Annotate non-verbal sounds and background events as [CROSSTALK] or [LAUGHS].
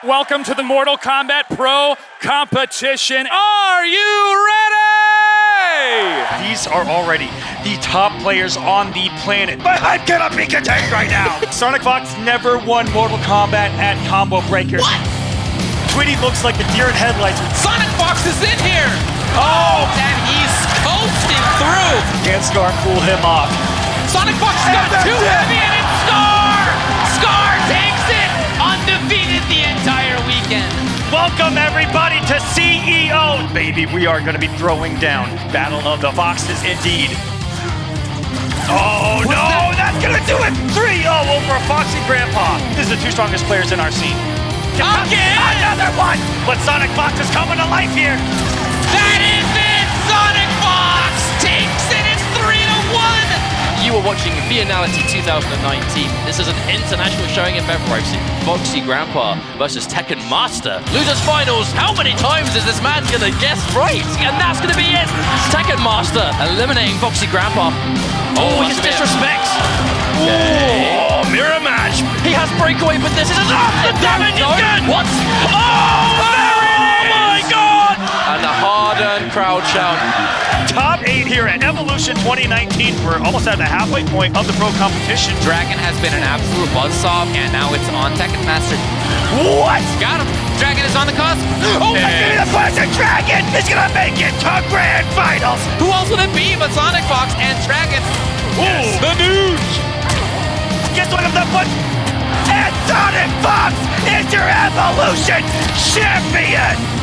Welcome to the Mortal Kombat Pro competition. Are you ready? These are already the top players on the planet. My hype cannot be contained right now. [LAUGHS] Sonic Fox never won Mortal Kombat at Combo Breakers. What? Tweedy looks like the deer in headlights. Sonic Fox is in here! Oh, oh and he's coasting through! Can't Scar cool him off. Sonic Fox got too heavy Welcome everybody to CEO. Baby, we are going to be throwing down Battle of the Foxes indeed. Oh no, that's gonna do it! 3-0 over Foxy Grandpa. This is the two strongest players in our scene. Again! Another one! But Sonic Fox is coming to life here. That is You are watching Vianality 2019. This is an international showing in February. Foxy Grandpa versus Tekken Master. Losers finals. How many times is this man gonna guess right? And that's gonna be it. Tekken Master eliminating Foxy Grandpa. Oh, he just disrespects. Oh, mirror match. He has breakaway, but this is enough. The damage is good. What? Oh, Oh crowd shout. Top eight here at Evolution 2019. We're almost at the halfway point of the pro competition. Dragon has been an absolute buzzsaw, and now it's on Tekken Master. What? Got him! Dragon is on the cusp! Oh, my me the question. Dragon is gonna make it to grand finals. Who else would it be but Sonic Fox and Dragon? Ooh, the news. Guess what of the foot? And Sonic Fox is your Evolution champion.